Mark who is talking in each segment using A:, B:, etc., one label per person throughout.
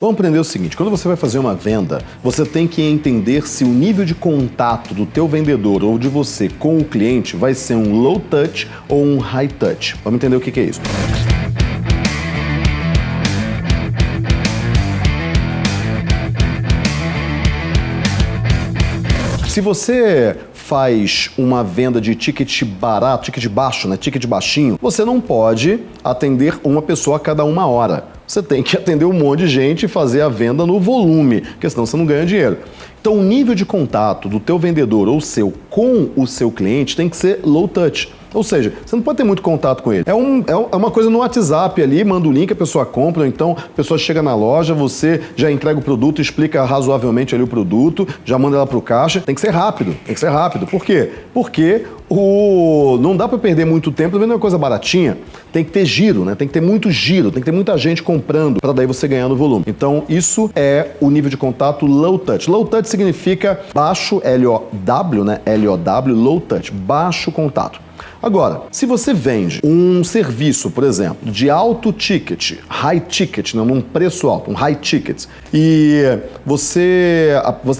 A: Vamos aprender o seguinte, quando você vai fazer uma venda, você tem que entender se o nível de contato do teu vendedor ou de você com o cliente vai ser um low touch ou um high touch. Vamos entender o que é isso. Se você faz uma venda de ticket barato, ticket baixo, né, ticket baixinho, você não pode atender uma pessoa a cada uma hora você tem que atender um monte de gente e fazer a venda no volume, porque senão você não ganha dinheiro. Então o nível de contato do teu vendedor ou seu com o seu cliente tem que ser low touch. Ou seja, você não pode ter muito contato com ele. É, um, é, é uma coisa no WhatsApp ali, manda o link, a pessoa compra, ou então a pessoa chega na loja, você já entrega o produto, explica razoavelmente ali o produto, já manda ela para o caixa. Tem que ser rápido, tem que ser rápido. Por quê? Porque o... não dá para perder muito tempo vendo uma coisa baratinha. Tem que ter giro, né? Tem que ter muito giro, tem que ter muita gente comprando para daí você ganhar no volume. Então, isso é o nível de contato low touch. Low touch significa baixo, L-O-W, né? L-O-W, low touch, baixo contato. Agora, se você vende um serviço, por exemplo, de alto ticket, high ticket, não, num preço alto, um high ticket, e você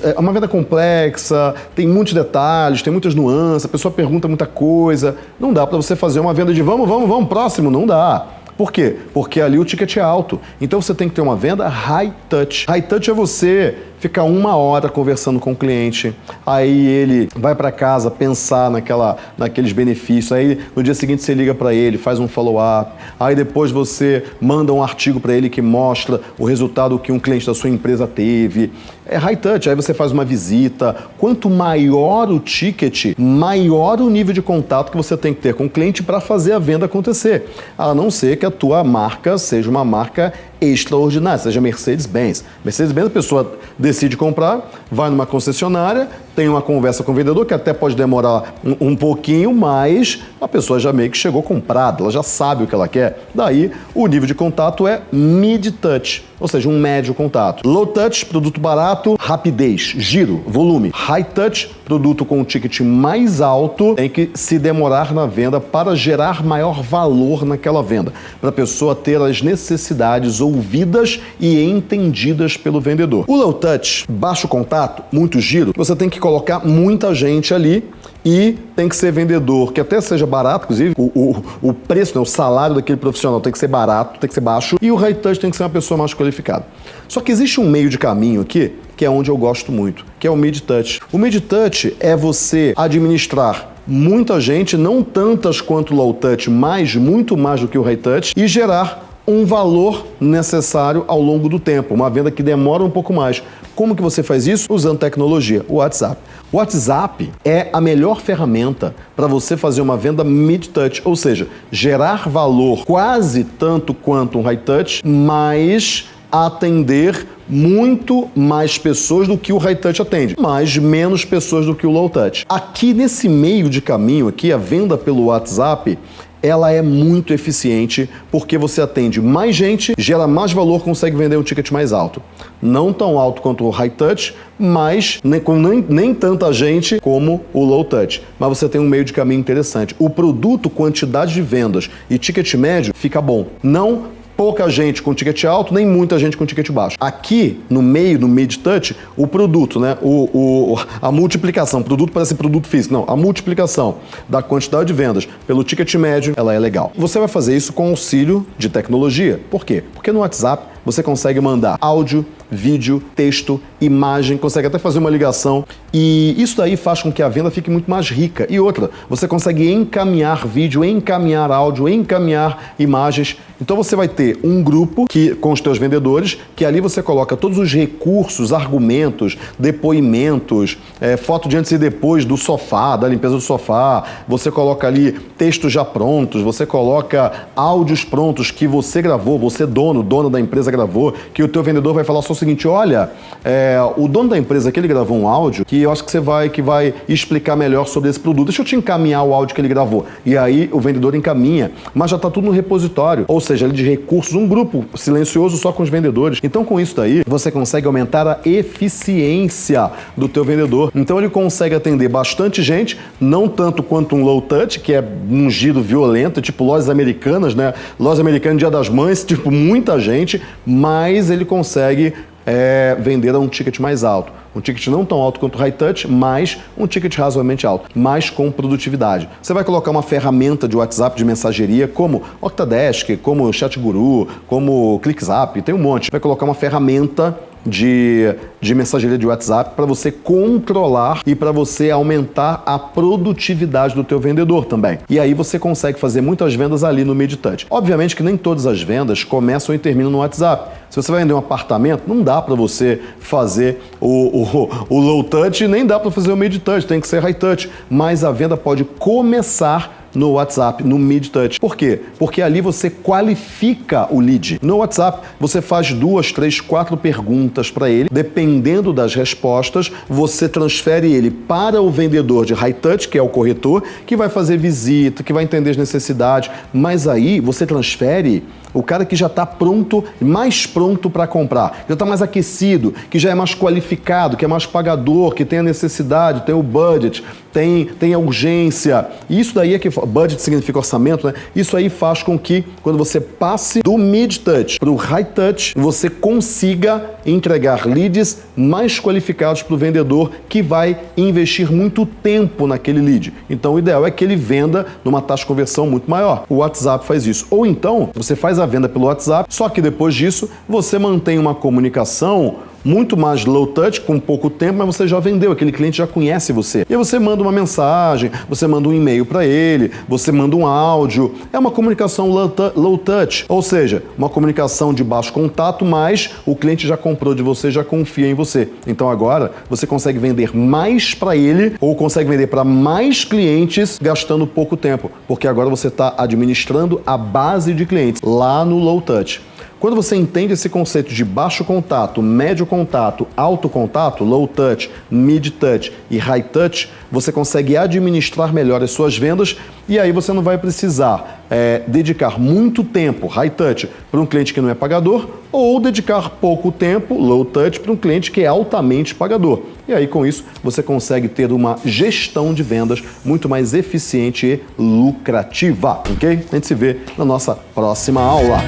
A: é uma venda complexa, tem muitos detalhes, tem muitas nuances, a pessoa pergunta muita coisa, não dá para você fazer uma venda de vamos, vamos, vamos, próximo, não dá. Por quê? Porque ali o ticket é alto. Então você tem que ter uma venda high touch. High touch é você ficar uma hora conversando com o cliente, aí ele vai para casa pensar naquela, naqueles benefícios, aí no dia seguinte você liga para ele, faz um follow-up, aí depois você manda um artigo para ele que mostra o resultado que um cliente da sua empresa teve. É high touch, aí você faz uma visita. Quanto maior o ticket, maior o nível de contato que você tem que ter com o cliente para fazer a venda acontecer. A não ser que a tua marca seja uma marca extraordinária, seja Mercedes-Benz. Mercedes-Benz, a pessoa decide comprar, vai numa concessionária, tem uma conversa com o vendedor, que até pode demorar um, um, pouquinho, mas a pessoa já meio que chegou comprada, ela já sabe o que ela quer. Daí, o nível de contato é mid-touch, ou seja, um médio contato. Low-touch, produto barato, rapidez, giro, volume. High-touch, produto com um ticket mais alto, tem que se demorar na venda para gerar maior valor naquela venda, para a pessoa ter as necessidades ouvidas e entendidas pelo vendedor. O low-touch, baixo contato, muito giro, você tem que colocar muita gente ali e tem que ser vendedor, que até seja barato, inclusive, o, o, o preço, né, o salário daquele profissional tem que ser barato, tem que ser baixo, e o high touch tem que ser uma pessoa mais qualificada. Só que existe um meio de caminho aqui, que é onde eu gosto muito, que é o mid touch. O mid touch é você administrar muita gente, não tantas quanto o low touch, mas muito mais do que o high touch, e gerar um valor necessário ao longo do tempo, uma venda que demora um pouco mais. Como que você faz isso? Usando tecnologia, o WhatsApp. O WhatsApp é a melhor ferramenta para você fazer uma venda mid-touch, ou seja, gerar valor quase tanto quanto um high-touch, mas atender muito mais pessoas do que o high touch atende, mas menos pessoas do que o low touch. Aqui nesse meio de caminho aqui, a venda pelo WhatsApp, ela é muito eficiente porque você atende mais gente, gera mais valor, consegue vender um ticket mais alto. Não tão alto quanto o high touch, mas nem, nem, nem tanta gente como o low touch. Mas você tem um meio de caminho interessante. O produto, quantidade de vendas e ticket médio fica bom. Não pouca gente com ticket alto, nem muita gente com ticket baixo. Aqui, no meio, no mid-touch, o produto, né? O, o, a multiplicação, produto parece produto físico, não, a multiplicação da quantidade de vendas pelo ticket médio, ela é legal. Você vai fazer isso com auxílio de tecnologia. Por quê? Porque no WhatsApp você consegue mandar áudio, vídeo, texto, imagem, consegue até fazer uma ligação e isso daí faz com que a venda fique muito mais rica. E outra, você consegue encaminhar vídeo, encaminhar áudio, encaminhar imagens. Então você vai ter um grupo que com os teus vendedores, que ali você coloca todos os recursos, argumentos, depoimentos, é, foto de antes e depois do sofá, da limpeza do sofá, você coloca ali textos já prontos, você coloca áudios prontos que você gravou, você dono, dona da empresa gravou, que o teu vendedor vai falar só o seguinte, olha, é, o dono da empresa que ele gravou um áudio que eu acho que você vai, que vai explicar melhor sobre esse produto. Deixa eu te encaminhar o áudio que ele gravou. E aí o vendedor encaminha, mas já está tudo no repositório, ou seja, ele de recursos, um grupo silencioso só com os vendedores. Então com isso daí, você consegue aumentar a eficiência do teu vendedor. Então ele consegue atender bastante gente, não tanto quanto um low touch, que é um giro violento, tipo lojas americanas, né? Lojas americanas Dia das Mães, tipo muita gente, mais ele consegue é, vender a um ticket mais alto. Um ticket não tão alto quanto o high touch, mas um ticket razoavelmente alto, mas com produtividade. Você vai colocar uma ferramenta de WhatsApp de mensageria como Octadesk, como ChatGuru, como ClickZap, tem um monte. Vai colocar uma ferramenta de, de mensageria de WhatsApp para você controlar e para você aumentar a produtividade do teu vendedor também. E aí você consegue fazer muitas vendas ali no MidTouch. Obviamente que nem todas as vendas começam e terminam no WhatsApp. Se você vai vender um apartamento, não dá para você fazer o, o, o low touch, nem dá para fazer o mid touch, tem que ser high touch. Mas a venda pode começar no WhatsApp, no Mid Touch. Por quê? Porque ali você qualifica o lead. No WhatsApp, você faz duas, três, quatro perguntas para ele. Dependendo das respostas, você transfere ele para o vendedor de High Touch, que é o corretor, que vai fazer visita, que vai entender as necessidades. Mas aí você transfere o cara que já está pronto, mais pronto para comprar, já está mais aquecido, que já é mais qualificado, que é mais pagador, que tem a necessidade, tem o budget, tem, tem a urgência. Isso daí é que budget significa orçamento, né? Isso aí faz com que quando você passe do mid touch para o high touch, você consiga entregar leads mais qualificados para o vendedor que vai investir muito tempo naquele lead. Então o ideal é que ele venda numa taxa de conversão muito maior. O WhatsApp faz isso. Ou então você faz a venda pelo WhatsApp, só que depois disso você mantém uma comunicação muito mais low touch, com pouco tempo, mas você já vendeu, aquele cliente já conhece você. E você manda uma mensagem, você manda um e-mail para ele, você manda um áudio. É uma comunicação low touch, ou seja, uma comunicação de baixo contato, mas o cliente já comprou de você, já confia em você. Então agora você consegue vender mais para ele ou consegue vender para mais clientes gastando pouco tempo, porque agora você está administrando a base de clientes lá no low touch. Quando você entende esse conceito de baixo contato, médio contato, alto contato, low touch, mid touch e high touch, você consegue administrar melhor as suas vendas e aí você não vai precisar é, dedicar muito tempo, high touch, para um cliente que não é pagador ou dedicar pouco tempo, low touch, para um cliente que é altamente pagador. E aí com isso você consegue ter uma gestão de vendas muito mais eficiente e lucrativa, ok? A gente se vê na nossa próxima aula.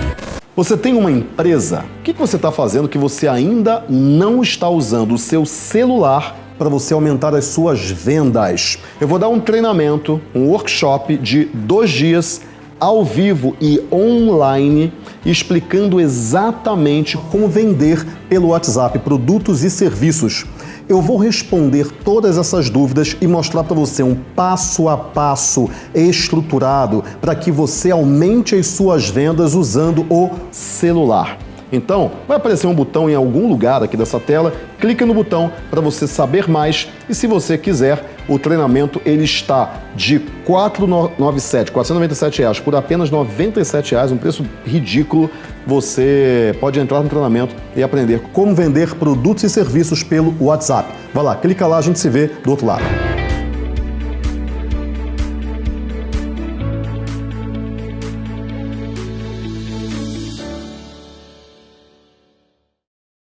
A: Você tem uma empresa? O que você está fazendo que você ainda não está usando o seu celular para você aumentar as suas vendas? Eu vou dar um treinamento, um workshop de dois dias ao vivo e online, explicando exatamente como vender pelo WhatsApp produtos e serviços eu vou responder todas essas dúvidas e mostrar para você um passo a passo estruturado para que você aumente as suas vendas usando o celular. Então, vai aparecer um botão em algum lugar aqui dessa tela, clica no botão para você saber mais e se você quiser, o treinamento ele está de 497, 497 reais por apenas 97 reais, um preço ridículo. Você pode entrar no treinamento e aprender como vender produtos e serviços pelo WhatsApp. Vai lá, clica lá, a gente se vê do outro lado.